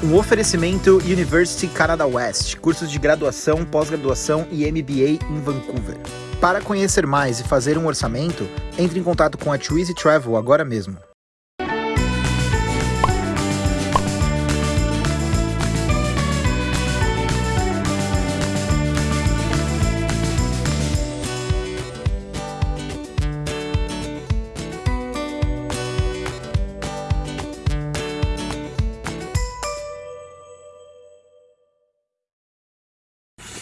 Um oferecimento University Canada West, cursos de graduação, pós-graduação e MBA em Vancouver. Para conhecer mais e fazer um orçamento, entre em contato com a Twizy Travel agora mesmo.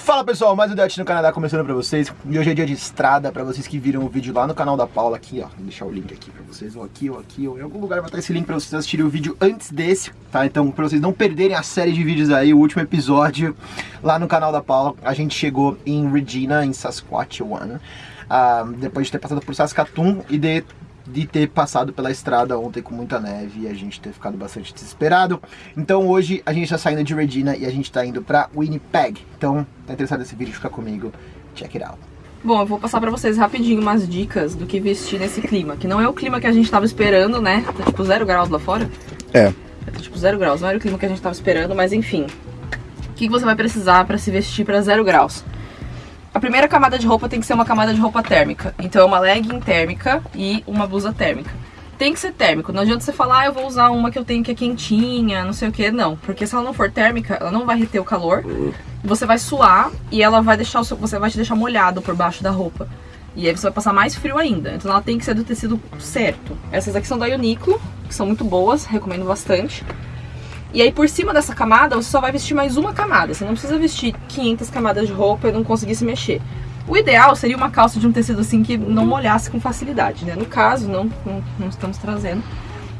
Fala pessoal, mais um Dutch no Canadá começando pra vocês. E hoje é dia de estrada, pra vocês que viram o vídeo lá no canal da Paula Aqui ó, vou deixar o link aqui pra vocês Ou aqui, ou aqui, ou em algum lugar vai estar esse link pra vocês assistirem o vídeo antes desse Tá, então pra vocês não perderem a série de vídeos aí O último episódio lá no canal da Paula A gente chegou em Regina, em Saskatchewan uh, Depois de ter passado por Saskatoon e de de ter passado pela estrada ontem com muita neve e a gente ter ficado bastante desesperado. Então hoje a gente está saindo de Regina e a gente está indo para Winnipeg. Então, tá interessado nesse vídeo? Fica comigo. Check it out. Bom, eu vou passar pra vocês rapidinho umas dicas do que vestir nesse clima, que não é o clima que a gente tava esperando, né? Tá tipo zero graus lá fora. É. Tá tipo zero graus, não era o clima que a gente tava esperando, mas enfim. O que você vai precisar pra se vestir pra zero graus? A primeira camada de roupa tem que ser uma camada de roupa térmica. Então é uma legging térmica e uma blusa térmica. Tem que ser térmico, não adianta você falar, ah, eu vou usar uma que eu tenho que é quentinha, não sei o que, não. Porque se ela não for térmica, ela não vai reter o calor, você vai suar e ela vai deixar seu, você vai te deixar molhado por baixo da roupa. E aí você vai passar mais frio ainda. Então ela tem que ser do tecido certo. Essas aqui são da Uniqlo, que são muito boas, recomendo bastante. E aí por cima dessa camada você só vai vestir mais uma camada. Você não precisa vestir 500 camadas de roupa e não conseguir se mexer. O ideal seria uma calça de um tecido assim que não molhasse com facilidade, né? No caso, não, não, não estamos trazendo.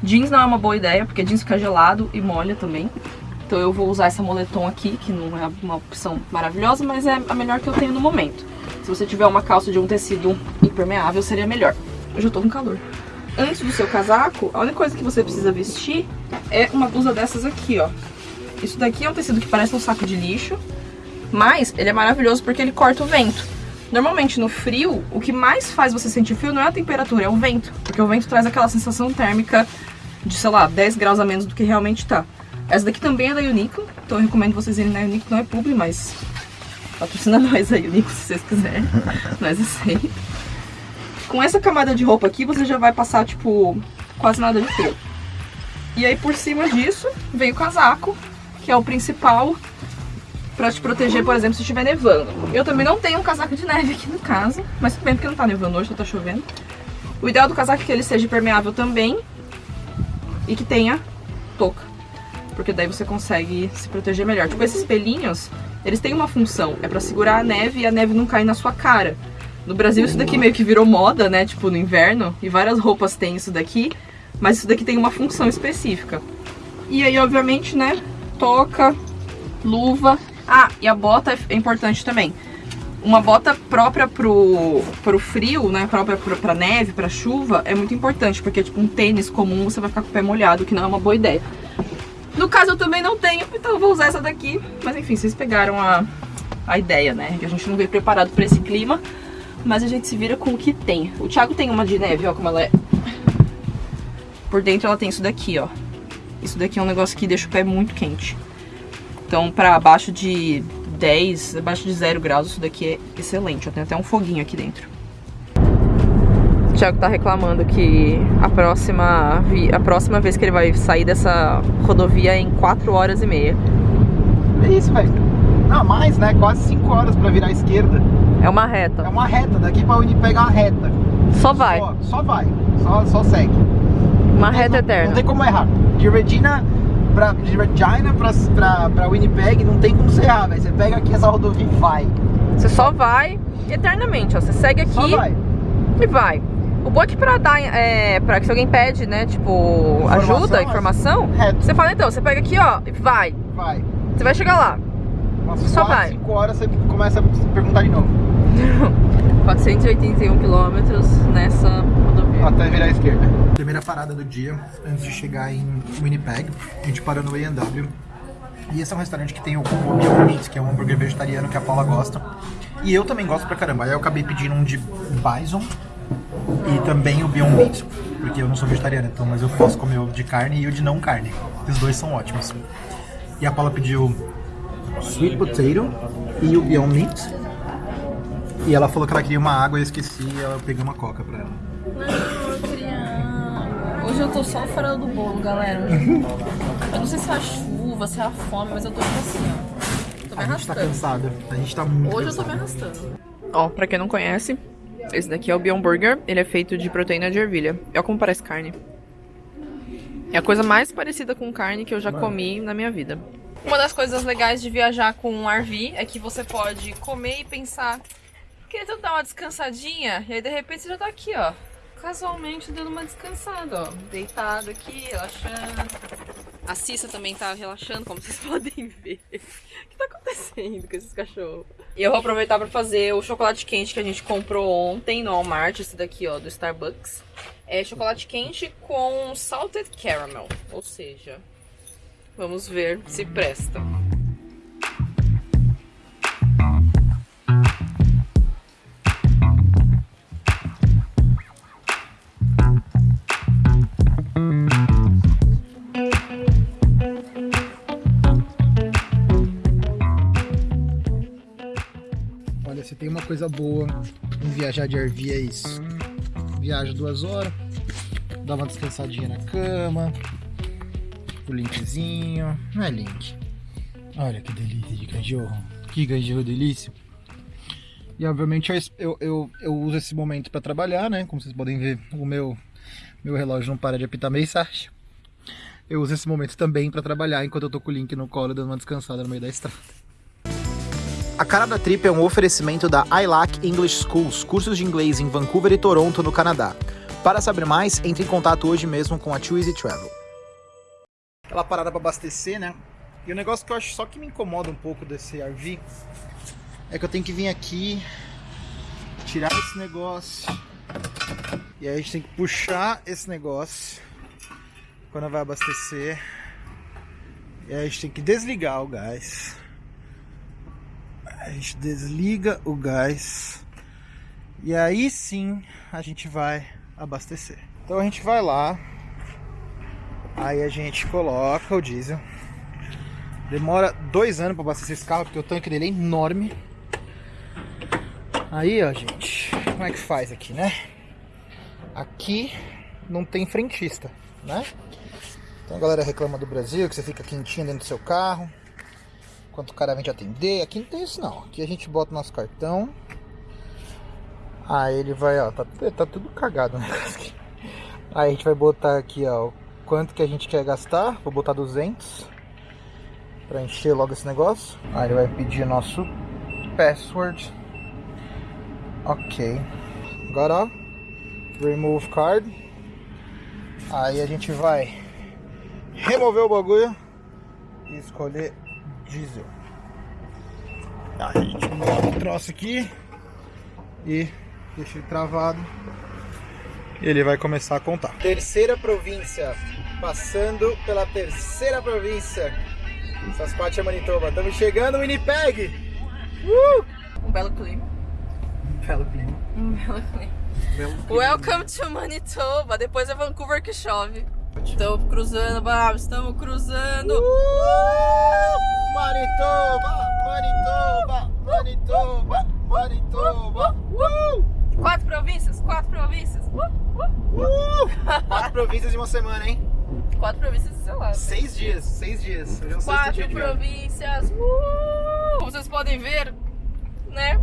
Jeans não é uma boa ideia, porque jeans fica gelado e molha também. Então eu vou usar essa moletom aqui, que não é uma opção maravilhosa, mas é a melhor que eu tenho no momento. Se você tiver uma calça de um tecido impermeável, seria melhor. Eu já tô com calor antes do seu casaco, a única coisa que você precisa vestir é uma blusa dessas aqui, ó. Isso daqui é um tecido que parece um saco de lixo, mas ele é maravilhoso porque ele corta o vento. Normalmente no frio, o que mais faz você sentir frio não é a temperatura, é o vento. Porque o vento traz aquela sensação térmica de, sei lá, 10 graus a menos do que realmente tá. Essa daqui também é da Uniqlo, então eu recomendo vocês irem na Uniqlo, não é publi, mas patrocina nós a Uniqlo se vocês quiserem, nós aceitamos. Com essa camada de roupa aqui, você já vai passar, tipo, quase nada de frio. E aí, por cima disso, vem o casaco, que é o principal pra te proteger, por exemplo, se estiver nevando. Eu também não tenho um casaco de neve aqui no caso, mas tudo bem porque não tá nevando hoje, só tá chovendo. O ideal do casaco é que ele seja impermeável também e que tenha touca. Porque daí você consegue se proteger melhor. Tipo, esses pelinhos, eles têm uma função. É pra segurar a neve e a neve não cair na sua cara. No Brasil isso daqui meio que virou moda, né? Tipo, no inverno. E várias roupas têm isso daqui. Mas isso daqui tem uma função específica. E aí, obviamente, né? Toca, luva. Ah, e a bota é importante também. Uma bota própria pro, pro frio, né? Própria pro, pra neve, pra chuva, é muito importante. Porque, tipo, um tênis comum você vai ficar com o pé molhado, que não é uma boa ideia. No caso, eu também não tenho, então eu vou usar essa daqui. Mas, enfim, vocês pegaram a, a ideia, né? Que a gente não veio preparado pra esse clima mas a gente se vira com o que tem. O Thiago tem uma de neve, ó, como ela é. Por dentro ela tem isso daqui, ó. Isso daqui é um negócio que deixa o pé muito quente. Então, pra abaixo de 10, abaixo de 0 graus, isso daqui é excelente. Tem até um foguinho aqui dentro. O Thiago tá reclamando que a próxima, a próxima vez que ele vai sair dessa rodovia é em 4 horas e meia. É isso, velho. Não, mais, né? Quase 5 horas pra virar à esquerda. É uma reta. É uma reta, daqui pra Winnipeg é uma reta. Só vai. Só, só vai, só, só segue. Uma reta não, eterna. Não tem como errar. De Regina pra, de Regina pra, pra, pra Winnipeg não tem como você errar, velho. Você pega aqui essa rodovia e vai. Você só vai eternamente, ó. Você segue aqui só vai. e vai. O bom é pra dar, é, pra que se alguém pede, né, tipo, informação, ajuda, informação, reto. você fala então, você pega aqui, ó, e vai. Vai. Você vai chegar lá. Nossa, só 4, vai. 5 horas você começa a perguntar de novo. 481 quilômetros nessa rodovia. Até virar à esquerda. Primeira parada do dia, antes de chegar em Winnipeg, a gente parou no A&W. E esse é um restaurante que tem o Beyond Meat, que é um hambúrguer vegetariano que a Paula gosta. E eu também gosto pra caramba. Aí eu acabei pedindo um de bison e também o Beyond Meat, porque eu não sou vegetariano, então, mas eu posso comer o de carne e o de não carne. Os dois são ótimos. E a Paula pediu sweet potato e o Beyond Meat. E ela falou que ela queria uma água e eu esqueci e eu peguei uma coca pra ela. Não, eu queria... Hoje eu tô só fora do bolo, galera. Eu não sei se é a chuva, se é a fome, mas eu tô tipo assim, ó. Tô me A gente tá arrastando. cansada. A gente tá muito Hoje eu tô me arrastando. Ó, pra quem não conhece, esse daqui é o Beyond Burger. Ele é feito de proteína de ervilha. Olha como parece carne. É a coisa mais parecida com carne que eu já comi na minha vida. Uma das coisas legais de viajar com um RV é que você pode comer e pensar queria dar uma descansadinha, e aí de repente você já tá aqui, ó. Casualmente dando uma descansada, ó. Deitado aqui, relaxando. A Cissa também tá relaxando, como vocês podem ver. O que tá acontecendo com esses cachorros? E eu vou aproveitar pra fazer o chocolate quente que a gente comprou ontem no Walmart, esse daqui, ó, do Starbucks. É chocolate quente com salted caramel, ou seja, vamos ver se presta. Coisa boa em viajar de RV é isso. Viaja duas horas, dá uma descansadinha na cama, o linkzinho. Não é link. Olha que delícia de cachorro. Que cachorro delícia. E obviamente eu, eu, eu, uso esse momento para trabalhar, né? Como vocês podem ver, o meu, meu relógio não para de apitar mensagem. Eu uso esse momento também para trabalhar enquanto eu tô com o link no colo dando uma descansada no meio da estrada. A Cara da Trip é um oferecimento da ILAC English Schools, cursos de inglês em Vancouver e Toronto, no Canadá. Para saber mais, entre em contato hoje mesmo com a Too Easy Travel. Aquela parada para abastecer, né? E o negócio que eu acho só que me incomoda um pouco desse RV é que eu tenho que vir aqui, tirar esse negócio, e aí a gente tem que puxar esse negócio quando vai abastecer, e aí a gente tem que desligar o gás. A gente desliga o gás e aí sim a gente vai abastecer. Então a gente vai lá, aí a gente coloca o diesel. Demora dois anos para abastecer esse carro porque o tanque dele é enorme. Aí, ó, gente, como é que faz aqui, né? Aqui não tem frentista, né? Então a galera reclama do Brasil que você fica quentinho dentro do seu carro enquanto o cara vem te atender. Aqui não tem isso não. Aqui a gente bota o nosso cartão. Aí ele vai, ó, tá, tá tudo cagado né? Aí a gente vai botar aqui, ó, o quanto que a gente quer gastar. Vou botar 200 para encher logo esse negócio. Aí ele vai pedir o nosso password. Ok. Agora, ó, remove card. Aí a gente vai remover o bagulho e escolher diesel. Aí a gente bota o troço aqui e deixa ele travado. Ele vai começar a contar. Terceira província, passando pela terceira província. Saskatchewan, Manitoba. Estamos chegando, Winnipeg! Uh! Um belo clima. Belo clima. Um belo clima. Belo clima. Welcome to Manitoba. Depois é Vancouver que chove. Estamos cruzando, Babs, estamos cruzando. Uh! Manitoba, Manitoba, Manitoba, Manitoba. Uh! Quatro províncias, quatro províncias. Uh, uh. Uh! Quatro províncias em uma semana, hein? Quatro províncias, sei lá. Seis dias, seis dias. Hoje é sexto Quatro dia províncias. Uh! Como vocês podem ver, né?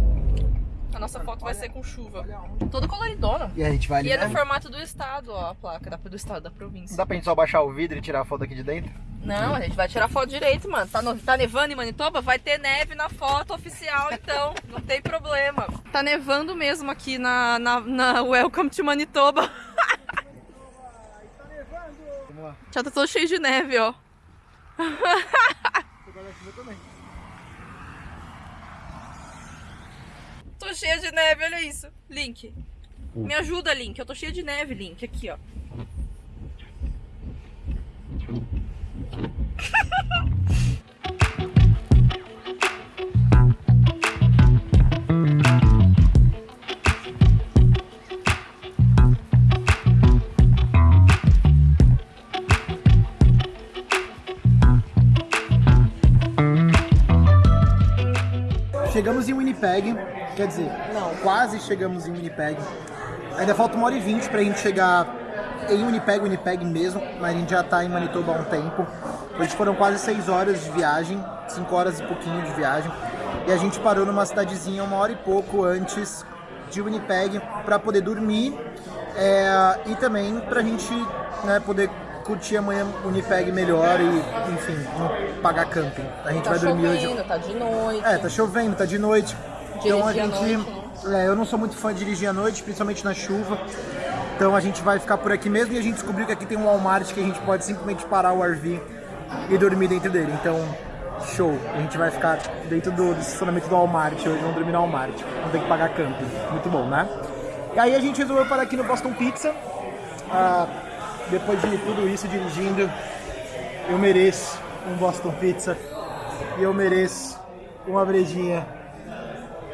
A nossa foto vai ser com chuva. Olha. Todo coloridona. E a gente vai ali, E é né? formato do estado, ó, a placa da- do estado, da província. dá pra gente só baixar o vidro e tirar a foto aqui de dentro? Não, a gente vai tirar foto direito, mano. Tá, no- tá nevando em Manitoba? Vai ter neve na foto oficial, então. Não tem problema. Tá nevando mesmo aqui na, na, na Welcome to Manitoba. Já tá todo cheio de neve, ó. Tô cheia de neve, olha isso. Link. Me ajuda, Link. Eu tô cheia de neve, Link. Aqui, ó. Winnipeg, quer dizer, não, quase chegamos em Winnipeg. Ainda falta uma hora e vinte pra gente chegar em Winnipeg, Winnipeg mesmo, mas a gente já tá em Manitoba há um tempo. Hoje foram quase seis horas de viagem, cinco horas e pouquinho de viagem. E a gente parou numa cidadezinha uma hora e pouco antes de Winnipeg para poder dormir é, e também pra gente né, poder curtir amanhã Winnipeg melhor e, enfim, não pagar camping. A gente Tá vai dormir hoje. chovendo, tá de noite. É, tá chovendo, tá de noite. Então a gente. noite, né? é, eu não sou muito fã de dirigir à noite, principalmente na chuva. Então a gente vai ficar por aqui mesmo e a gente descobriu que aqui tem um Walmart que a gente pode simplesmente parar o RV e dormir dentro dele. Então, show. A gente vai ficar dentro do, do estacionamento do Walmart hoje, vamos dormir no Walmart. Não tem que pagar camping. Muito bom, né? E aí a gente resolveu parar aqui no Boston Pizza. Ah, depois de tudo isso dirigindo, eu mereço um Boston Pizza e eu mereço uma brejinha.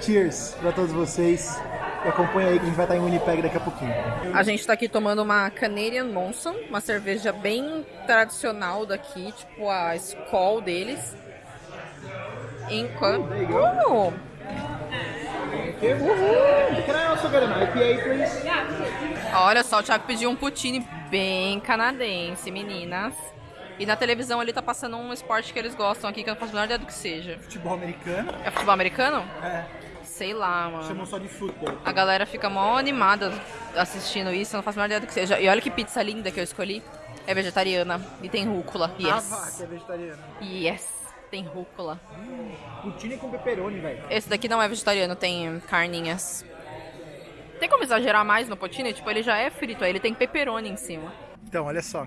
Cheers pra todos vocês. E acompanha aí que a gente vai estar em Winnipeg daqui a pouquinho. A gente tá aqui tomando uma Canadian Monson, uma cerveja bem tradicional daqui, tipo a Skol deles. Enquanto. Can I also get an IPA, please? Olha só, o Thiago pediu um poutine bem canadense, meninas. E na televisão ele tá passando um esporte que eles gostam aqui, que eu não faço a menor ideia do que seja. Futebol americano? É futebol americano? É, Sei lá, mano. chamam só de futebol. A galera fica mó animada assistindo isso, eu não faço a menor ideia do que seja. E olha que pizza linda que eu escolhi. É vegetariana e tem rúcula. Ah, Yes. que é vegetariano. Yes, tem rúcula. Poutine com pepperoni, velho. Esse daqui não é vegetariano, tem carninhas. Tem como exagerar mais no poutine? Tipo, ele já é frito, aí ele tem pepperoni em cima. Então, olha só.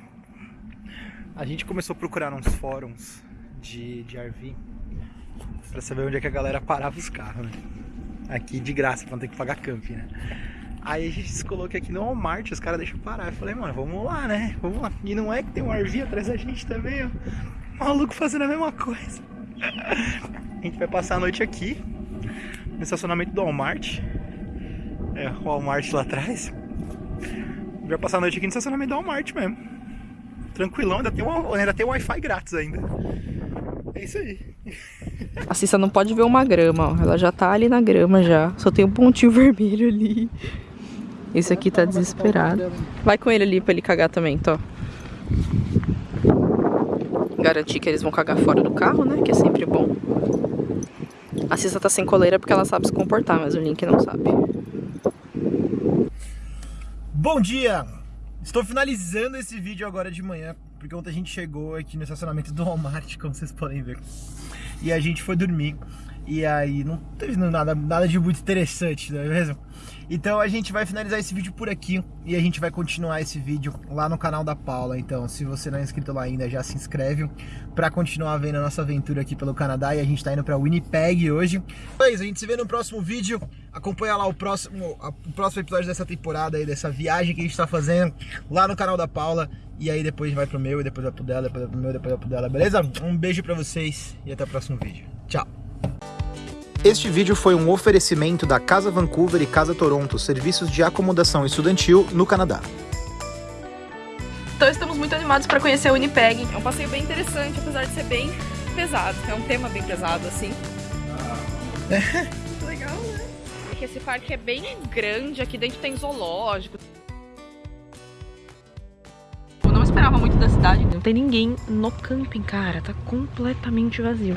A gente começou a procurar uns fóruns de, de RV pra saber onde é que a galera parava os carros, né? Aqui de graça, pra não ter que pagar camping, né? Aí a gente se colocou aqui no Walmart, os caras deixam parar. Eu falei, mano, vamos lá, né? Vamos lá. E não é que tem um RV atrás da gente também, ó. Maluco fazendo a mesma coisa. A gente vai passar a noite aqui, no estacionamento do Walmart. É, o Walmart lá atrás. Vai passar a noite aqui no estacionamento do Walmart mesmo. Tranquilão, ainda tem, um, ainda tem Wi-Fi grátis ainda. É isso aí. A Cissa não pode ver uma grama, ó. Ela já tá ali na grama já. Só tem um pontinho vermelho ali. Esse aqui tá desesperado. Vai com ele ali pra ele cagar também, Tó. Garantir que eles vão cagar fora do carro, né? Que é sempre bom. A Cissa tá sem coleira porque ela sabe se comportar, mas o Link não sabe. Bom dia! Estou finalizando esse vídeo agora de manhã, porque ontem a gente chegou aqui no estacionamento do Walmart, como vocês podem ver. E a gente foi dormir. E aí não teve nada, nada de muito interessante, não é mesmo? Então a gente vai finalizar esse vídeo por aqui e a gente vai continuar esse vídeo lá no canal da Paula. Então, se você não é inscrito lá ainda, já se inscreve para continuar vendo a nossa aventura aqui pelo Canadá. E a gente tá indo para Winnipeg hoje. É isso, a gente se vê no próximo vídeo. Acompanha lá o próximo, o próximo episódio dessa temporada aí, dessa viagem que a gente tá fazendo lá no canal da Paula. E aí depois vai pro meu, e depois vai pro dela, depois vai pro meu, depois vai pro dela, beleza? Um beijo pra vocês e até o próximo vídeo. Tchau! Este vídeo foi um oferecimento da Casa Vancouver e Casa Toronto, serviços de acomodação estudantil no Canadá. Então estamos muito animados para conhecer a Winnipeg. É um passeio bem interessante, apesar de ser bem pesado. É um tema bem pesado, assim. Legal, né? É que esse parque é bem grande, aqui dentro tem zoológico. Da cidade. Não tem ninguém no camping, cara. Tá completamente vazio.